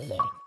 today.